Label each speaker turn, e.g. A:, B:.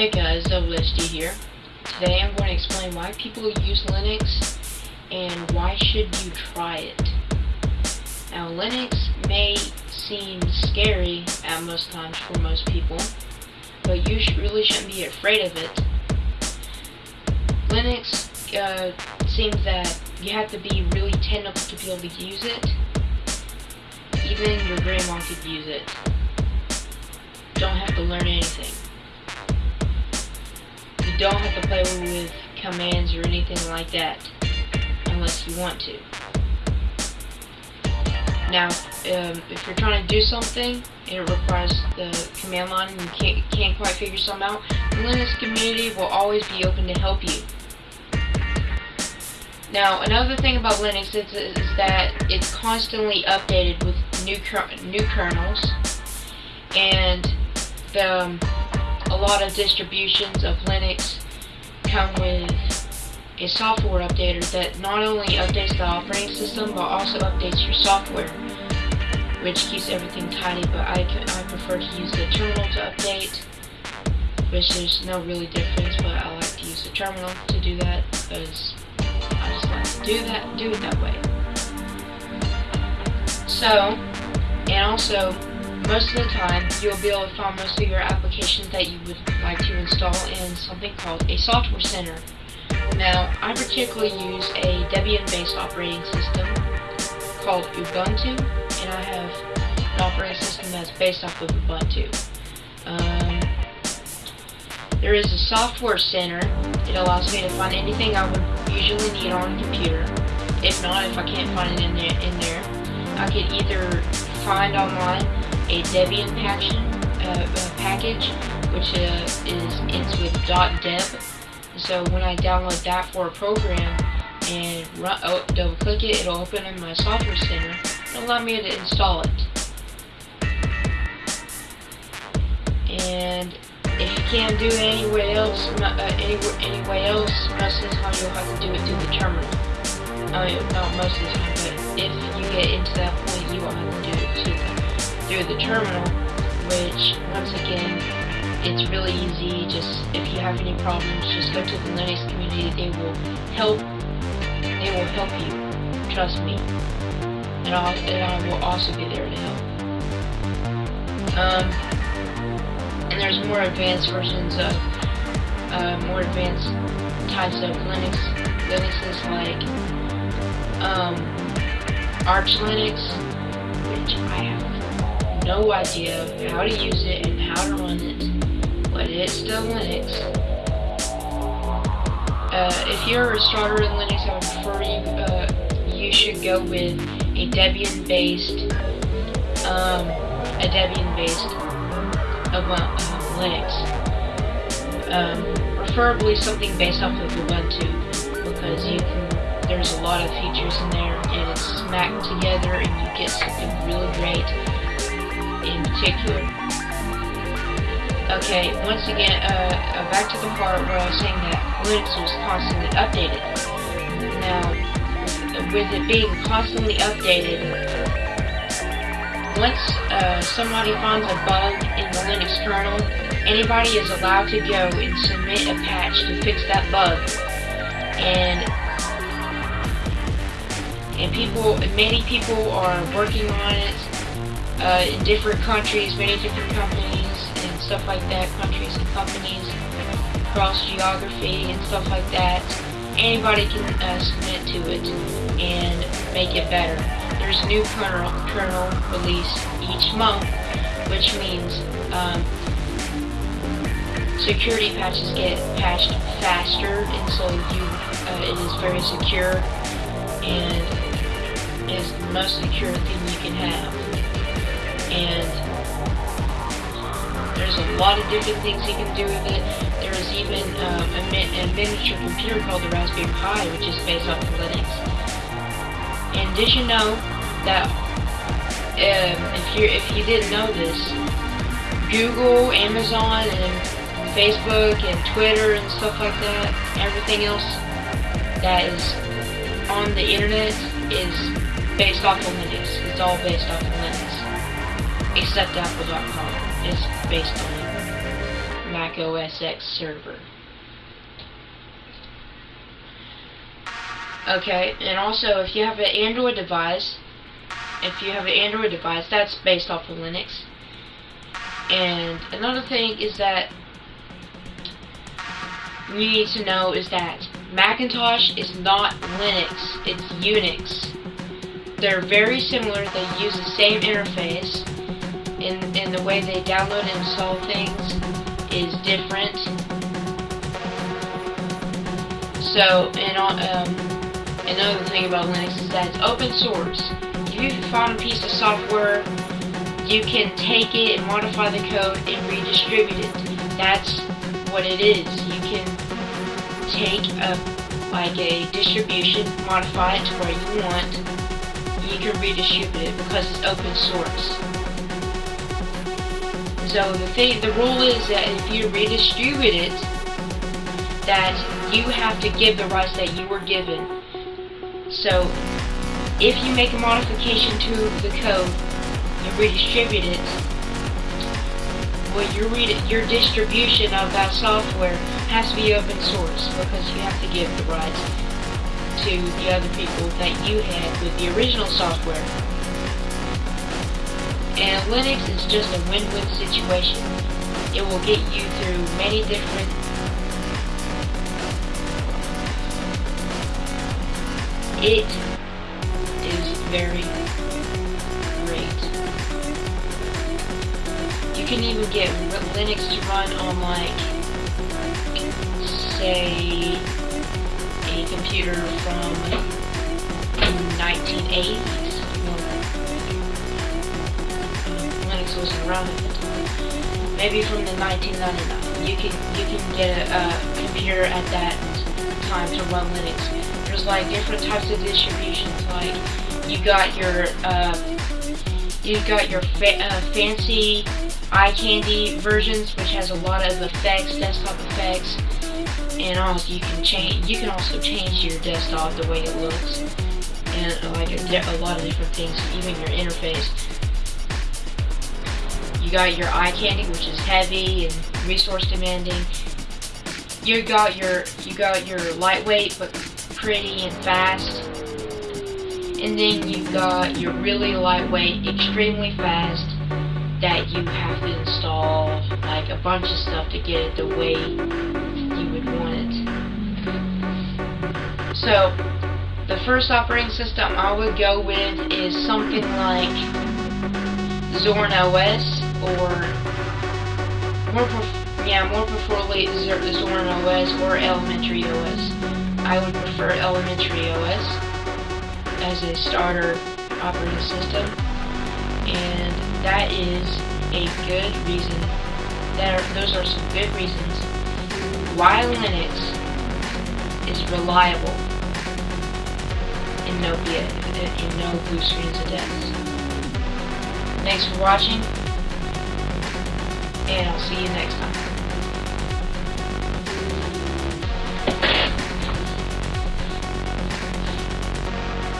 A: Hey guys, WSD here. Today I'm going to explain why people use Linux and why should you try it. Now Linux may seem scary at most times for most people, but you really shouldn't be afraid of it. Linux uh, seems that you have to be really technical to be able to use it. Even your grandma could use it. Don't have to learn anything don't have to play with commands or anything like that unless you want to. Now, um, if you're trying to do something and it requires the command line and you can't, can't quite figure something out, the Linux community will always be open to help you. Now, another thing about Linux is, is that it's constantly updated with new new kernels, and the um, lot of distributions of Linux come with a software updater that not only updates the operating system but also updates your software which keeps everything tidy but I, I prefer to use the terminal to update which there's no really difference but I like to use the terminal to do that because I just like to do that do it that way. So and also most of the time, you'll be able to find most of your applications that you would like to install in something called a software center. Now, I particularly use a Debian-based operating system called Ubuntu, and I have an operating system that's based off of Ubuntu. Um, there is a software center. It allows me to find anything I would usually need on a computer. If not, if I can't find it in there, in there I could either find online a Debian package, uh, uh, package which uh, is it's with .deb. So when I download that for a program and run, oh, double click it, it'll open in my software center and allow me to install it. And if you can't do it anywhere else, uh, anywhere, anywhere else, most of the time you'll have to do it through the terminal. I mean, not most of the time, but if you get into that point, you will have to do it the through the terminal, which, once again, it's really easy. Just, if you have any problems, just go to the Linux community. They will help, they will help you. Trust me. And, I'll, and I will also be there to help. Um, and there's more advanced versions of, uh, more advanced types of Linux, Linuxes like, um, Arch Linux, which I have no idea how to use it and how to run it, but it's still Linux. Uh, if you're a starter in Linux, I would prefer you, uh, you should go with a Debian-based, um, a Debian-based uh, uh, Linux. Um, preferably something based off of Ubuntu, because you can there's a lot of features in there and it's smacked together and you get something really great Okay, once again, uh, uh, back to the part where I was saying that Linux was constantly updated. Now, with it being constantly updated, once uh, somebody finds a bug in the Linux kernel, anybody is allowed to go and submit a patch to fix that bug. And and people, many people are working on it uh, in different countries, many different companies and stuff like that, countries and companies, cross geography and stuff like that. Anybody can uh, submit to it and make it better. There's a new kernel, kernel release each month, which means um, security patches get patched faster, and so you uh, it is very secure and is the most secure thing you can have and there's a lot of different things you can do with it. There is even um, a, a, miniature computer called the Raspberry Pi, which is based off of Linux. And did you know that um, if you if you didn't know this, Google, Amazon, and Facebook and Twitter and stuff like that, everything else that is on the internet is based off of Linux. It's all based off of Linux except Apple.com is based on Mac OS X server. Okay, and also if you have an Android device, if you have an Android device, that's based off of Linux. And another thing is that you need to know is that Macintosh is not Linux, it's Unix. They're very similar, they use the same interface, and, the way they download and install things is different. So, and um, another thing about Linux is that it's open source. If you find a piece of software, you can take it and modify the code and redistribute it. That's what it is. You can take a like a distribution, modify it to where you want, you can redistribute it because it's open source. So the thing, the rule is that if you redistribute it, that you have to give the rights that you were given. So if you make a modification to the code and redistribute it, well, your your distribution of that software has to be open source because you have to give the rights to the other people that you had with the original software. And Linux is just a win-win situation. It will get you through many different It is very great. You can even get Linux to run on like, say, a computer from 1980s Wasn't around at the time. Maybe from the 1999. You can you can get a, a computer at that time to run Linux. There's like different types of distributions. Like you got your uh, you got your fa uh, fancy eye candy versions, which has a lot of effects, desktop effects, and also you can change. You can also change your desktop the way it looks, and like a, a lot of different things, even your interface. You got your eye candy, which is heavy and resource demanding. You got your you got your lightweight but pretty and fast. And then you got your really lightweight, extremely fast that you have to install like a bunch of stuff to get it the way you would want it. So the first operating system I would go with is something like Zorin OS or more yeah, more preferably Zorin OS or Elementary OS. I would prefer Elementary OS as a starter operating system, and that is a good reason. That are, those are some good reasons why Linux is reliable and no and no blue screens of death. Thanks for watching and I'll see you next time.